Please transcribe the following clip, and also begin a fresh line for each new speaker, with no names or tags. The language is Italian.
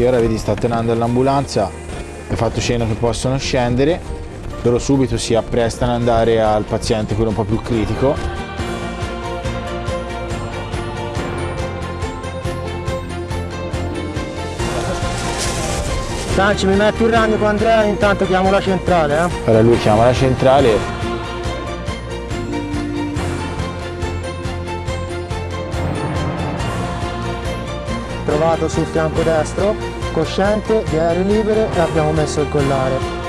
Sì, ora vedi sta tenendo l'ambulanza, è fatto cenno che possono scendere, loro subito si apprestano ad andare al paziente, quello un po' più critico.
Sanci, mi metti un ragno con Andrea, intanto chiamo la centrale, eh?
Ora lui chiama la centrale
Trovato sul fianco destro, cosciente, di aereo libere e abbiamo messo il collare.